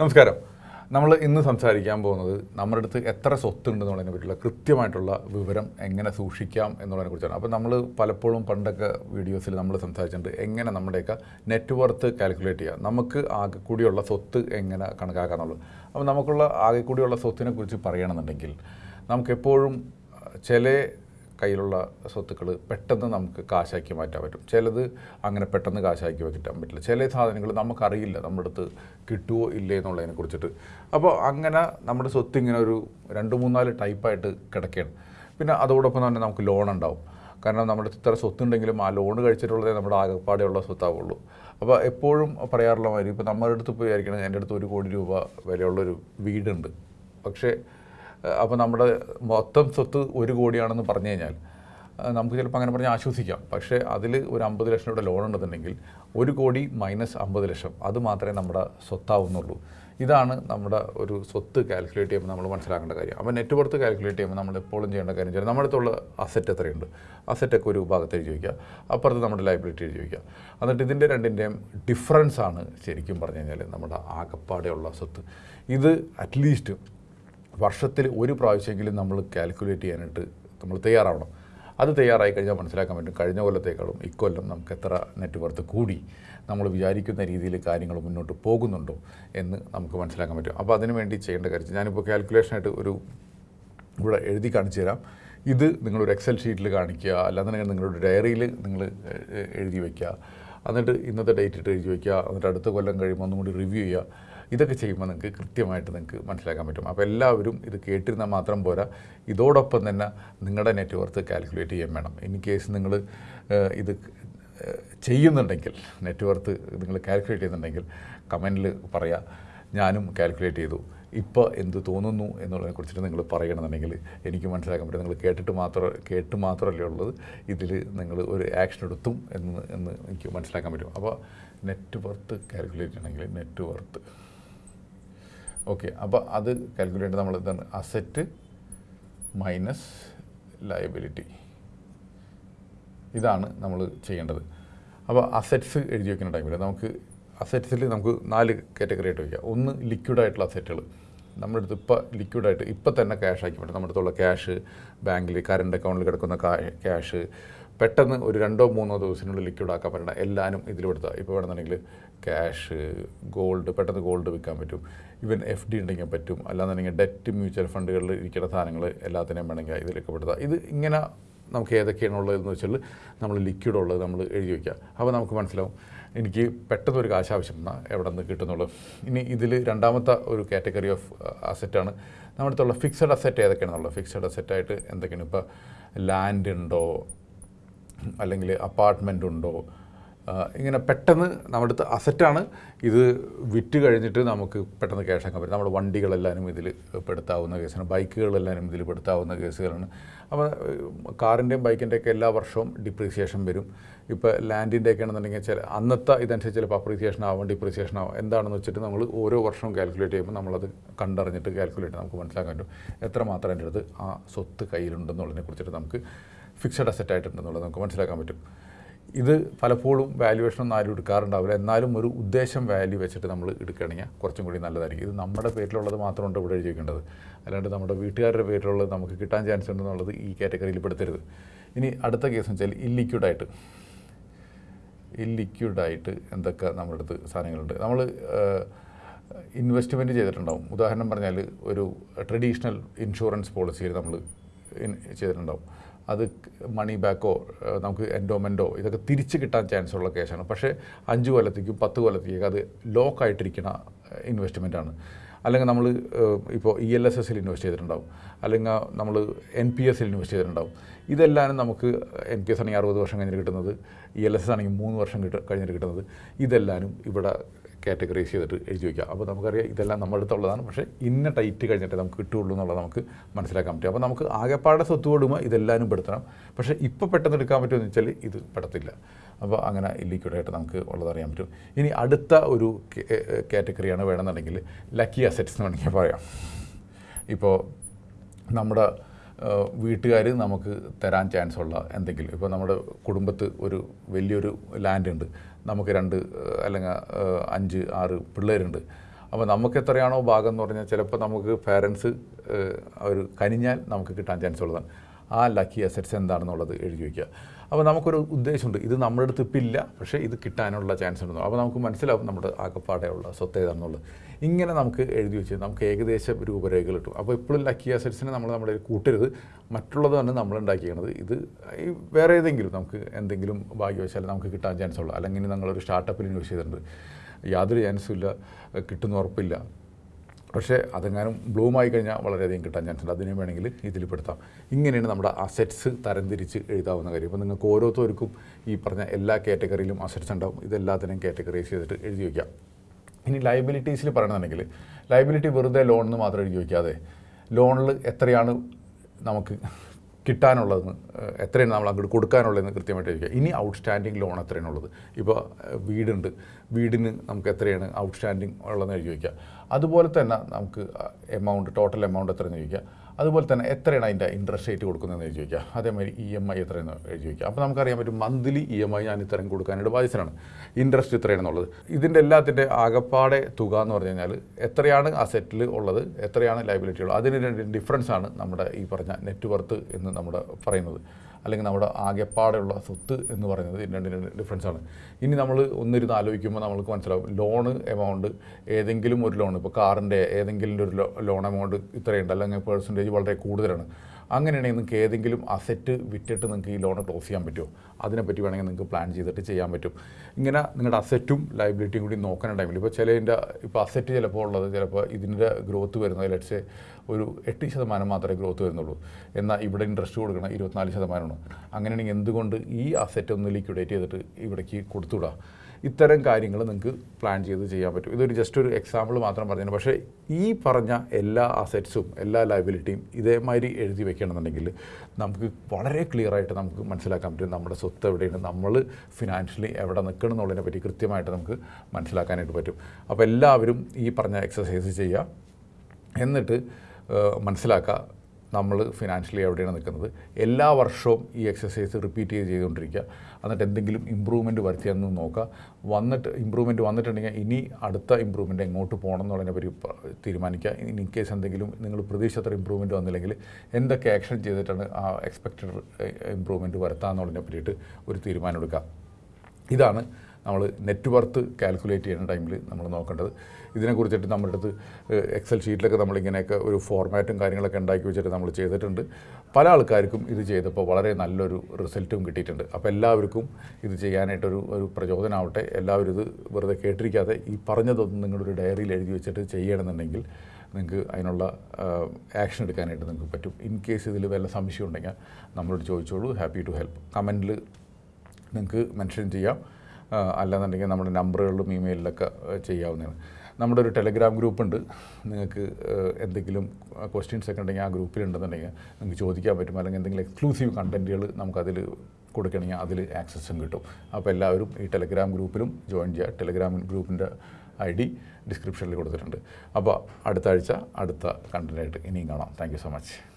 നമസ്കാരം. നമ്മൾ ഇന്ന് സംസാരിക്കാൻ പോകുന്നത് നമ്മുടെ അടുത്ത് എത്ര സ്വത്തുണ്ടെന്നുള്ളതിനെ പറ്റിയുള്ള കൃത്യമായിട്ടുള്ള വിവരം എങ്ങനെ സൂക്ഷിക്കാം എന്നുള്ളതിനെ കുറിച്ചാണ്. അപ്പോൾ നമ്മൾ പലപ്പോഴും പണ്ടൊക്കെ വീഡിയോസിൽ നമ്മൾ സംസാരിച്ചിട്ടുണ്ട് എങ്ങനെ നമ്മുടെയൊക്കെ നെറ്റ് വർത്ത് കാൽക്കുലേറ്റ് ചെയ്യാം. നമുക്ക് ആകെ കൂടിയുള്ള സ്വത്ത് എങ്ങനെ കണക്കാക്കാന്നുള്ളത് അപ്പോൾ നമുക്കുള്ള ആകെ കൂടിയുള്ള സ്വത്തിനെ കുറിച്ച് പറയണമെന്നുണ്ടെങ്കിൽ നമുക്കെപ്പോഴും ചില കയ്യിലുള്ള സ്വത്തുക്കൾ പെട്ടെന്ന് നമുക്ക് കാശാക്കി മാറ്റാൻ പറ്റും. ചിലത് അങ്ങനെ പെട്ടെന്ന് കാശാക്കി മാറ്റാൻ പറ്റില്ല. ചില സാധനങ്ങൾ നമുക്കറിയില്ല. നമ്മുടെ അടുത്ത് കിട്ടുമോ ഇല്ലേ എന്നുള്ളതിനെ കുറിച്ചിട്ട്. അപ്പോൾ അങ്ങനെ നമ്മുടെ സ്വത്ത് ഇങ്ങനെ ഒരു രണ്ട് മൂന്നാൽ ടൈപ്പായിട്ട് കിടക്കുകയാണ് പിന്നെ അതോടൊപ്പം തന്നെ നമുക്ക് ലോൺ ഉണ്ടാവും. കാരണം നമ്മുടെ ഇത്ര സ്വത്തുണ്ടെങ്കിലും ആ ലോൺ കഴിച്ചിട്ടുള്ളതേ നമ്മുടെ ആകെപ്പാടെയുള്ള സ്വത്താവുള്ളൂ. അപ്പോൾ എപ്പോഴും പറയാറുള്ള മാതിരി ഇപ്പോൾ നമ്മുടെ അടുത്ത് ഇപ്പോൾ വിചാരിക്കണം എന്റെ അടുത്ത് ഒരു കോടി രൂപ വിലയുള്ളൊരു വീടുണ്ട്. പക്ഷേ അപ്പോൾ നമ്മുടെ മൊത്തം സ്വത്ത് ഒരു കോടിയാണെന്ന് പറഞ്ഞു കഴിഞ്ഞാൽ നമുക്ക് ചിലപ്പോൾ അങ്ങനെ പറഞ്ഞാൽ ആശ്വസിക്കാം. പക്ഷേ അതിൽ ഒരു അമ്പത് ലക്ഷം രൂപയുടെ ലോൺ ഉണ്ടെന്നുണ്ടെങ്കിൽ ഒരു കോടി മൈനസ് അമ്പത് ലക്ഷം അത് മാത്രമേ നമ്മുടെ സ്വത്താവുന്നുള്ളൂ. ഇതാണ് നമ്മുടെ ഒരു സ്വത്ത് കാൽക്കുലേറ്റ് ചെയ്യുമ്പോൾ നമ്മൾ മനസ്സിലാക്കേണ്ട കാര്യം. അപ്പോൾ നെറ്റ് വർത്ത് കാൽക്കുലേറ്റ് ചെയ്യുമ്പോൾ നമ്മൾ എപ്പോഴും ചെയ്യേണ്ട കാര്യം ചെയ്യാം നമ്മുടെ അടുത്തുള്ള അസറ്റ് എത്രയുണ്ട്? അസറ്റൊക്കെ ഒരു ഭാഗത്ത് എഴുതി വയ്ക്കുക അപ്പുറത്ത് നമ്മുടെ ലൈബിലിറ്റി എഴുതി വയ്ക്കുക എന്നിട്ട് ഇതിന്റെ രണ്ടിന്റെയും ഡിഫറൻസ് ആണ് ശരിക്കും പറഞ്ഞു കഴിഞ്ഞാൽ നമ്മുടെ ആകപ്പാടെയുള്ള സ്വത്ത്. ഇത് അറ്റ്ലീസ്റ്റ് വർഷത്തിൽ ഒരു പ്രാവശ്യമെങ്കിലും നമ്മൾ കാൽക്കുലേറ്റ് ചെയ്യാനായിട്ട് നമ്മൾ തയ്യാറാവണം. അത് തയ്യാറായി കഴിഞ്ഞാൽ മനസ്സിലാക്കാൻ പറ്റും കഴിഞ്ഞ കൊല്ലത്തേക്കാളും ഇക്കൊല്ലം നമുക്ക് എത്ര നെറ്റ് വർത്ത് കൂടി നമ്മൾ വിചാരിക്കുന്ന രീതിയിൽ കാര്യങ്ങൾ മുന്നോട്ട് പോകുന്നുണ്ടോ എന്ന് നമുക്ക് മനസ്സിലാക്കാൻ പറ്റും. അപ്പോൾ അതിന് വേണ്ടി ചെയ്യേണ്ട കാര്യം ഞാനിപ്പോൾ കാൽക്കുലേഷനായിട്ട് ഒരു ഇവിടെ എഴുതി കാണിച്ചു തരാം. ഇത് നിങ്ങളൊരു എക്സൽ ഷീറ്റിൽ കാണിക്കുക അല്ലാന്നുണ്ടെങ്കിൽ നിങ്ങളുടെ ഡയറിയിൽ നിങ്ങൾ എഴുതി വയ്ക്കുക എന്നിട്ട് ഇന്നത്തെ ഡേറ്റ് ഇട്ട് എഴുതി വയ്ക്കുക എന്നിട്ട് അടുത്ത കൊല്ലം കഴിയുമ്പോൾ ഒന്നും കൂടി റിവ്യൂ ചെയ്യുക. ഇതൊക്കെ ചെയ്യുമ്പോൾ നിങ്ങൾക്ക് കൃത്യമായിട്ട് നിങ്ങൾക്ക് മനസ്സിലാക്കാൻ പറ്റും. അപ്പോൾ എല്ലാവരും ഇത് കേട്ടിരുന്നാൽ മാത്രം പോരാ. ഇതോടൊപ്പം തന്നെ നിങ്ങളുടെ നെറ്റ് വർത്ത് കാൽക്കുലേറ്റ് ചെയ്യാൻ വേണം. ഇൻ കേസ് നിങ്ങൾ ഇത് ചെയ്യുന്നുണ്ടെങ്കിൽ നെറ്റ് വർത്ത് നിങ്ങൾ കാൽക്കുലേറ്റ് ചെയ്യുന്നുണ്ടെങ്കിൽ കമന്റിൽ പറയാം ഞാനും കാൽക്കുലേറ്റ് ചെയ്തു. ഇപ്പോൾ എന്ത് തോന്നുന്നു എന്നുള്ളതിനെ കുറിച്ചിട്ട് നിങ്ങൾ പറയണമെന്നുണ്ടെങ്കിൽ എനിക്ക് മനസ്സിലാക്കാൻ പറ്റും. നിങ്ങൾ കേട്ടിട്ട് മാത്രം കേട്ട് മാത്രമല്ലേ ഉള്ളത്. ഇതിൽ നിങ്ങൾ ഒരു ആക്ഷൻ എടുത്തും എന്ന് എന്ന് എനിക്ക് മനസ്സിലാക്കാൻ പറ്റും. അപ്പോൾ നെറ്റ് വർത്ത് കാൽക്കുലേറ്റ് ചെയ്യണമെങ്കിൽ നെറ്റ് വർത്ത് ഓക്കെ അപ്പോൾ അത് കാൽക്കുലേറ്റ് നമ്മൾ എന്താണ് അസറ്റ് മൈനസ് ലയബിലിറ്റി ഇതാണ് നമ്മൾ ചെയ്യേണ്ടത്. അപ്പോൾ അസറ്റ്സ് എഴുതി വെക്കുന്ന ടൈമിൽ നമുക്ക് അസറ്റ്സിൽ നമുക്ക് നാല് കാറ്റഗറി ആയിട്ട് വയ്ക്കാം ഒന്ന് ലിക്വിഡായിട്ടുള്ള അസറ്റുകൾ നമ്മുടെ അടുത്ത് ഇപ്പോൾ ലിക്വിഡായിട്ട് ഇപ്പോൾ തന്നെ ക്യാഷ് ആക്കി പറ്റും നമ്മുടെ അടുത്തുള്ള ക്യാഷ് ബാങ്കിൽ കറണ്ട് അക്കൗണ്ടിൽ കിടക്കുന്ന ക്യാഷ് പെട്ടെന്ന് ഒരു രണ്ടോ മൂന്നോ ദിവസത്തിനുള്ളിൽ ലിക്വിഡ് ആക്കാൻ പറ്റണം എല്ലാവരും ഇതിലെടുത്താൽ ഇപ്പോൾ വേണമെന്നുണ്ടെങ്കിൽ ക്യാഷ് ഗോൾഡ് പെട്ടെന്ന് ഗോൾഡ് വിൽക്കാൻ പറ്റും. ഇവൻ എഫ് ഡി ഉണ്ടെങ്കിൽ പറ്റും. അല്ലാന്നുണ്ടെങ്കിൽ ഡെറ്റ് മ്യൂച്വൽ ഫണ്ടുകളിൽ ഇരിക്കുന്ന സാധനങ്ങൾ എല്ലാത്തിനെയും വേണമെങ്കിൽ ഇതിലൊക്കെ പെടുത്താം. ഇത് ഇങ്ങനെ നമുക്ക് ഏതൊക്കെയാണ് ഉള്ളതെന്ന് വെച്ചാൽ നമ്മൾ ലിക്വിഡ് ഉള്ളത് നമ്മൾ എഴുതി വയ്ക്കുക അപ്പോൾ നമുക്ക് മനസ്സിലാവും. എനിക്ക് പെട്ടെന്ന് ഒരു കാശ് ആവശ്യം വന്നാൽ എവിടെ നിന്ന് കിട്ടുന്നുള്ളൂ. ഇനി ഇതിൽ രണ്ടാമത്തെ ഒരു കാറ്റഗറി ഓഫ് അസറ്റാണ് നമ്മുടെ അടുത്തുള്ള ഫിക്സഡ് അസറ്റ് ഏതൊക്കെയാണെന്നുള്ളത്? ഫിക്സഡ് അസറ്റായിട്ട് എന്തൊക്കെയാണ്? ഇപ്പോൾ ലാൻഡ് ഉണ്ടോ? അല്ലെങ്കിൽ അപ്പാർട്ട്മെന്റ് ഉണ്ടോ? ഇങ്ങനെ പെട്ടെന്ന് നമ്മുടെ അടുത്ത് അസറ്റാണ് ഇത് വിറ്റ് കഴിഞ്ഞിട്ട് നമുക്ക് പെട്ടെന്ന് ക്യാഷ് ആക്കാൻ പറ്റും നമ്മുടെ വണ്ടികളെല്ലാവരും ഇതിൽ പെടുത്താവുന്ന കേസാണ് ബൈക്കുകളെല്ലാവരും ഇതിൽ പെടുത്താവുന്ന കേസുകളാണ് അപ്പോൾ കാറിന്റെയും ബൈക്കിന്റെയൊക്കെ എല്ലാ വർഷവും ഡിപ്രീസിയേഷൻ വരും. ഇപ്പോൾ ലാൻഡിന്റെ ഒക്കെ ആണെന്നുണ്ടെങ്കിൽ ചില അന്നത്തെ ഇതനുസരിച്ച് ചിലപ്പോൾ അപ്രീസിയേഷൻ ആവാം ഡിപ്രീസിയേഷൻ ആവാം. എന്താണെന്ന് വെച്ചിട്ട് നമ്മൾ ഓരോ വർഷവും കാൽക്കുലേറ്റ് ചെയ്യുമ്പോൾ നമ്മളത് കണ്ടറിഞ്ഞിട്ട് കാൽക്കുലേറ്റ് നമുക്ക് മനസ്സിലാക്കാൻ പറ്റും. എത്രമാത്രം എന്റെ അടുത്ത് ആ സ്വത്ത് കയ്യിലുണ്ടെന്നുള്ളതിനെ കുറിച്ചിട്ട് നമുക്ക് ഫിക്സഡ് അസറ്റ് ആയിട്ടുണ്ടെന്നുള്ളത് നമുക്ക് മനസ്സിലാക്കാൻ പറ്റും. ഇത് പലപ്പോഴും വാല്യുവേഷൻ ഒന്നും ആരും എടുക്കാറുണ്ടാവില്ല. എന്നാലും ഒരു ഉദ്ദേശം വാല്യൂ വെച്ചിട്ട് നമ്മൾ എടുക്കുകയാണെങ്കിൽ കുറച്ചും കൂടി നല്ലതായിരിക്കും. ഇത് നമ്മുടെ പേരിലുള്ളത് മാത്രമുണ്ട് ഇവിടെ എഴുതി അല്ലാണ്ട് നമ്മുടെ വീട്ടുകാരുടെ പേരിലുള്ളത് നമുക്ക് കിട്ടാൻ ചാൻസ് ഉണ്ടെന്നുള്ളത് ഈ കാറ്റഗറിയിൽ പെടുത്തരുത്. ഇനി അടുത്ത കേസ് വെച്ചാൽ ഇല്ലിക്വിഡായിട്ട് ഇല്ലിക്വിഡായിട്ട് എന്തൊക്കെ നമ്മുടെ അടുത്ത് സാധനങ്ങളുണ്ട്. നമ്മൾ ഇൻവെസ്റ്റ്മെന്റ് ചെയ്തിട്ടുണ്ടാവും. ഉദാഹരണം പറഞ്ഞാൽ ഒരു ട്രഡീഷണൽ ഇൻഷുറൻസ് പോളിസിയിൽ നമ്മൾ ചെയ്തിട്ടുണ്ടാവും. അത് മണി ബാക്കോ നമുക്ക് എൻഡോമെന്റോ ഇതൊക്കെ തിരിച്ച് കിട്ടാൻ ചാൻസ് ഉള്ള കേസാണ്. പക്ഷേ അഞ്ച് കൊല്ലത്തേക്കും പത്ത് കൊല്ലത്തേക്കും അത് ലോക്ക് ആയിട്ടിരിക്കുന്ന ഇൻവെസ്റ്റ്മെന്റ് ആണ്. അല്ലെങ്കിൽ നമ്മൾ ഇപ്പോൾ ഇ എൽ എസ് എസിൽ ഇൻവെസ്റ്റ് ചെയ്തിട്ടുണ്ടാവും. അല്ലെങ്കിൽ നമ്മൾ എൻ പി എസിൽ ഇൻവെസ്റ്റ് ചെയ്തിട്ടുണ്ടാവും. ഇതെല്ലാം നമുക്ക് എൻ പി എസ് ആണെങ്കിൽ അറുപത് വർഷം കഴിഞ്ഞിട്ട് കിട്ടുന്നത്. ഇ എൽ എസ് ആണെങ്കിൽ മൂന്ന് വർഷം കിട്ട കഴിഞ്ഞിട്ട് കിട്ടുന്നത്. ഇതെല്ലാവരും ഇവിടെ കാറ്റഗറൈസ് ചെയ്തിട്ട് എഴുതി വയ്ക്കുക അപ്പോൾ നമുക്കറിയാം ഇതെല്ലാം നമ്മുടെ അടുത്തുള്ളതാണ്. പക്ഷേ ഇന്ന ടൈറ്റ് കഴിഞ്ഞിട്ട് നമുക്ക് കിട്ടുള്ളൂ എന്നുള്ളത് നമുക്ക് മനസ്സിലാക്കാൻ പറ്റും. അപ്പോൾ നമുക്ക് ആകെപ്പാടെ സ്വത്ത് കൊടുമ്പോൾ ഇതെല്ലാവരും പെടുത്തണം. പക്ഷേ ഇപ്പോൾ പെട്ടെന്ന് എടുക്കാൻ പറ്റുമെന്ന് വെച്ചാൽ ഇത് പെടത്തില്ല. അപ്പോൾ അങ്ങനെ ഇല്ലിക്വിഡായിട്ട് നമുക്ക് ഉള്ളതറിയാൻ പറ്റും. ഇനി അടുത്ത ഒരു കാറ്റഗറിയാണ് വേണമെന്നുണ്ടെങ്കിൽ ലക്കി അസറ്റ്സ് എന്ന് വേണമെങ്കിൽ പറയാം. ഇപ്പോൾ നമ്മുടെ വീട്ടുകാർ നമുക്ക് തരാൻ ചാൻസ് ഉള്ള എന്തെങ്കിലും. ഇപ്പോൾ നമ്മുടെ കുടുംബത്ത് ഒരു വലിയൊരു ലാൻഡ് ഉണ്ട്. നമുക്ക് രണ്ട് അല്ലെങ്കിൽ അഞ്ച് ആറ് പിള്ളേരുണ്ട്. അപ്പോൾ നമുക്ക് എത്രയാണോ ഭാഗം എന്ന് പറഞ്ഞാൽ ചിലപ്പോൾ നമുക്ക് പേരൻസ് അവർ കനിഞ്ഞാൽ നമുക്ക് കിട്ടാൻ ചാൻസ് ഉള്ളതാണ്. ആ ലക്കി അസറ്റ്സ് എന്താണെന്നുള്ളത് എഴുതി വയ്ക്കുക. അപ്പോൾ നമുക്കൊരു ഉദ്ദേശമുണ്ട്. ഇത് നമ്മുടെ അടുത്ത് ഇപ്പം ഇല്ല പക്ഷേ ഇത് കിട്ടാനുള്ള ചാൻസ് ഉണ്ടോ അപ്പോൾ നമുക്ക് മനസ്സിലാവും നമ്മുടെ ആകപ്പാടെയുള്ള സ്വത്ത് ഏതാണെന്നുള്ളത്. ഇങ്ങനെ നമുക്ക് എഴുതി വെച്ച് നമുക്ക് ഏകദേശം രൂപരേഖകൾ കിട്ടും അപ്പോൾ ഇപ്പോഴും ലക്കി അസറ്റ്സിനെ നമ്മൾ നമ്മുടെ കൂട്ടരുത്. മറ്റുള്ളത് തന്നെ നമ്മൾ ഉണ്ടാക്കിയത് ഇത് വേറെ ഏതെങ്കിലും നമുക്ക് എന്തെങ്കിലും ഭാഗ്യവശാൽ നമുക്ക് കിട്ടാൻ ചാൻസ് ഉള്ളൂ അല്ലെങ്കിൽ നിങ്ങളൊരു സ്റ്റാർട്ടപ്പിൽ ഇൻവെസ്റ്റ് ചെയ്തിട്ടുണ്ട്. യാതൊരു ചാൻസും ഇല്ല കിട്ടുന്ന ഉറപ്പില്ല. പക്ഷേ അതെങ്ങാനും ബ്ലൂമായി കഴിഞ്ഞാൽ വളരെയധികം കിട്ടാൻ ചാൻസ് ഉണ്ട് അതിനെ വേണമെങ്കിൽ ഇതിൽ പെടുത്താം ഇങ്ങനെയാണ് നമ്മുടെ അസറ്റ്സ് തരംതിരിച്ച് എഴുതാവുന്ന കാര്യം. ഇപ്പോൾ നിങ്ങൾക്ക് ഓരോരുത്തർക്കും ഈ പറഞ്ഞ എല്ലാ കാറ്റഗറിയിലും അസറ്റ്സ് ഉണ്ടാവും. ഇതെല്ലാത്തിനെയും കാറ്റഗറൈസ് ചെയ്തിട്ട് എഴുതി വയ്ക്കാം. ഇനി ലയബിലിറ്റീസിൽ പറയണമെന്നുണ്ടെങ്കിൽ ലയബിലിറ്റി വെറുതെ ലോണിന് മാത്രം എഴുതി വയ്ക്കാതെ ലോണിൽ എത്രയാണ് നമുക്ക് കിട്ടാനുള്ളതെന്ന് എത്രയാണ് നമ്മൾ അങ്ങോട്ട് കൊടുക്കാനുള്ളതെന്ന് കൃത്യമായിട്ട് ചോദിക്കുക. ഇനി ഔട്ട്സ്റ്റാൻഡിങ് ലോൺ എത്രയാണ് ഉള്ളത് ഇപ്പോൾ വീടുണ്ട്. വീടിന് നമുക്ക് എത്രയാണ് ഔട്ട്സ്റ്റാൻഡിങ് ഉള്ളതെന്ന് ചോദിക്കുക. അതുപോലെ തന്നെ നമുക്ക് എമൗണ്ട് ടോട്ടൽ എമൗണ്ട് എത്രയെന്ന് ചോദിക്കുക. അതുപോലെ തന്നെ എത്രയാണ് അതിന്റെ ഇൻട്രസ്റ്റ് റേറ്റ് കൊടുക്കുന്നതെന്ന് എഴുതി വയ്ക്കുക അതേമാതിരി ഇ എം ഐ എത്രയെന്ന് എഴുതി വയ്ക്കുക. അപ്പോൾ നമുക്കറിയാൻ പറ്റും മന്ത്ലി ഇ എം ഐ ഞാൻ ഇത്രയും കൊടുക്കാനായിട്ട് ബാധ്യസ്ഥനാണ്. ഇൻട്രസ്റ്റ് ഇത്രയാണെന്നുള്ളത് ഇതിന്റെ എല്ലാത്തിന്റെ ആകപ്പാടെ തുക എന്ന് പറഞ്ഞു കഴിഞ്ഞാൽ എത്രയാണ് അസറ്റിൽ ഉള്ളത് എത്രയാണ് ലൈബിലിറ്റി ഉള്ളത്? അതിന് രണ്ട് ഡിഫറൻസ് ആണ് നമ്മുടെ ഈ പറഞ്ഞ നെറ്റ് വർത്ത് എന്ന് നമ്മുടെ പറയുന്നത്. അല്ലെങ്കിൽ നമ്മുടെ ആകെപ്പാടെയുള്ള സ്വത്ത് എന്ന് പറയുന്നത് രണ്ട് രണ്ടിന് ഡിഫറൻസ് ആണ്. ഇനി നമ്മൾ ഒന്നിരുന്ന് ആലോചിക്കുമ്പോൾ നമ്മൾക്ക് മനസ്സിലാവും ലോണ് എമൗണ്ട് ഏതെങ്കിലും ഒരു ലോൺ ഇപ്പോൾ കാറിന്റെ ഏതെങ്കിലും ഒരു ലോൺ എമൗണ്ട് ഇത്രയുണ്ട്. അല്ലെങ്കിൽ പേഴ്സന്റേജ് വളരെ കൂടുതലാണ്. അങ്ങനെയാണെങ്കിൽ നിങ്ങൾക്ക് ഏതെങ്കിലും അസറ്റ് വിറ്റിട്ട് നിങ്ങൾക്ക് ഈ ലോൺ ക്ലോസ് ചെയ്യാൻ പറ്റുമോ? അതിനെപ്പറ്റി വേണമെങ്കിൽ നിങ്ങൾക്ക് പ്ലാൻ ചെയ്തിട്ട് ചെയ്യാൻ പറ്റും. ഇങ്ങനെ നിങ്ങളുടെ അസറ്റും ലൈബിലിറ്റിയും കൂടി നോക്കുന്ന ടൈമിൽ ഇപ്പോൾ ചിലതിന്റെ ഇപ്പോൾ അസറ്റ് ചിലപ്പോൾ ഉള്ളത് ചിലപ്പോൾ ഇതിന്റെ ഗ്രോത്ത് വരുന്നത് ലെറ്റ്സ് ഒരു എട്ട് ശതമാനം മാത്രമേ ഗ്രോത്ത് വരുന്നുള്ളൂ. എന്നാൽ ഇവിടെ ഇൻട്രസ്റ്റ് കൊടുക്കണം ഇരുപത്തിനാല് ശതമാനമാണ്. അങ്ങനെയാണെങ്കിൽ എന്തുകൊണ്ട് ഈ അസറ്റ് ഒന്ന് ലിക്വിഡേറ്റ് ചെയ്തിട്ട് ഇവിടേക്ക് കൊടുത്തുവിടാം? ഇത്തരം കാര്യങ്ങൾ നിങ്ങൾക്ക് പ്ലാൻ ചെയ്ത് ചെയ്യാൻ പറ്റും. ഇതൊരു ജസ്റ്റ് ഒരു എക്സാമ്പിൾ മാത്രം പറഞ്ഞു പക്ഷേ ഈ പറഞ്ഞ എല്ലാ അസറ്റ്സും എല്ലാ ലയബിലിറ്റിയും ഇതേമാതിരി എഴുതി വെക്കണമെന്നുണ്ടെങ്കിൽ നമുക്ക് വളരെ ക്ലിയർ ആയിട്ട് നമുക്ക് മനസ്സിലാക്കാൻ പറ്റും നമ്മുടെ സ്വത്ത് എവിടെയാണ് നമ്മൾ ഫിനാൻഷ്യലി എവിടെ നിൽക്കണം എന്നുള്ളതിനെ പറ്റി കൃത്യമായിട്ട് നമുക്ക് മനസ്സിലാക്കാനായിട്ട് പറ്റും. അപ്പോൾ എല്ലാവരും ഈ പറഞ്ഞ എക്സസൈസ് ചെയ്യുക. എന്നിട്ട് മനസ്സിലാക്കുക നമ്മൾ ഫിനാൻഷ്യലി എവിടെയാണ് നിൽക്കുന്നത്? എല്ലാ വർഷവും ഈ എക്സസൈസ് റിപ്പീറ്റ് ചെയ്ത് ചെയ്തുകൊണ്ടിരിക്കുക. എന്നിട്ട് എന്തെങ്കിലും ഇമ്പ്രൂവ്മെന്റ് വരുത്തിയെന്ന് നോക്കുക. വന്നിട്ട് ഇമ്പ്രൂവ്മെന്റ് വന്നിട്ടുണ്ടെങ്കിൽ ഇനി അടുത്ത ഇമ്പ്രൂവ്മെന്റ് എങ്ങോട്ട് പോകണം എന്നുള്ളതിനെ പറ്റി തീരുമാനിക്കുക. ഇനി ഇൻ കേസ് എന്തെങ്കിലും നിങ്ങൾ പ്രതീക്ഷിച്ചത്ര ഇമ്പ്രൂവ്മെന്റ് വന്നില്ലെങ്കിൽ എന്തൊക്കെ ആക്ഷൻ ചെയ്തിട്ടാണ് ആ എക്സ്പെക്റ്റഡ് ഇമ്പ്രൂവ്മെന്റ് വരുത്താമെന്നുള്ളതിനെ പറ്റിയിട്ട് ഒരു തീരുമാനം എടുക്കുക. ഇതാണ് നമ്മൾ നെറ്റ് വർത്ത് കാൽക്കുലേറ്റ് ചെയ്യുന്ന ടൈമിൽ നമ്മൾ നോക്കേണ്ടത്. ഇതിനെക്കുറിച്ചിട്ട് നമ്മുടെ അടുത്ത് എക്സൽ ഷീറ്റിലൊക്കെ നമ്മളിങ്ങനെയൊക്കെ ഒരു ഫോർമാറ്റും കാര്യങ്ങളൊക്കെ ഉണ്ടാക്കി വെച്ചിട്ട് നമ്മൾ ചെയ്തിട്ടുണ്ട്. പല ആൾക്കാർക്കും ഇത് ചെയ്തപ്പോൾ വളരെ നല്ലൊരു റിസൾട്ടും കിട്ടിയിട്ടുണ്ട്. അപ്പോൾ എല്ലാവർക്കും ഇത് ചെയ്യാനായിട്ടൊരു ഒരു പ്രചോദനമാവട്ടെ എല്ലാവരും ഇത് വെറുതെ കേട്ടിരിക്കാതെ ഈ പറഞ്ഞതൊന്നും നിങ്ങളുടെ ഒരു ഡയറിയിൽ എഴുതി വെച്ചിട്ട് ചെയ്യണമെന്നുണ്ടെങ്കിൽ നിങ്ങൾക്ക് അതിനുള്ള ആക്ഷൻ എടുക്കാനായിട്ട് നിങ്ങൾക്ക് പറ്റും. ഇൻ കേസ് ഇതിൽ വല്ല സംശയം ഉണ്ടെങ്കിൽ നമ്മളോട് ചോദിച്ചോളൂ. ഹാപ്പി ടു ഹെൽപ്പ് കമന്റിൽ നിങ്ങൾക്ക് മെൻഷൻ ചെയ്യാം. അല്ലാന്നുണ്ടെങ്കിൽ നമ്മുടെ നമ്പറുകളിലും ഇമെയിലിലൊക്കെ ചെയ്യാവുന്നതാണ്. നമ്മുടെ ഒരു ടെലിഗ്രാം ഗ്രൂപ്പ് ഉണ്ട് നിങ്ങൾക്ക് എന്തെങ്കിലും ക്വസ്റ്റ്യൻസ് ഒക്കെ ഉണ്ടെങ്കിൽ ആ ഗ്രൂപ്പിലുണ്ടെന്നുണ്ടെങ്കിൽ നിങ്ങൾക്ക് ചോദിക്കാൻ പറ്റും. അല്ലെങ്കിൽ എന്തെങ്കിലും എക്സ്ക്ലൂസീവ് കണ്ടന്റുകൾ നമുക്കതിൽ കൊടുക്കണമെങ്കിൽ അതിൽ ആക്സസും കിട്ടും. അപ്പോൾ എല്ലാവരും ഈ ടെലിഗ്രാം ഗ്രൂപ്പിലും ജോയിൻ ചെയ്യുക. ടെലിഗ്രാം ഗ്രൂപ്പിന്റെ ഐ ഡി ഡിസ്ക്രിപ്ഷനിൽ കൊടുത്തിട്ടുണ്ട്. അപ്പോൾ അടുത്ത ആഴ്ച അടുത്ത കണ്ടന്റായിട്ട് ഇനിയും കാണാം. Thank so much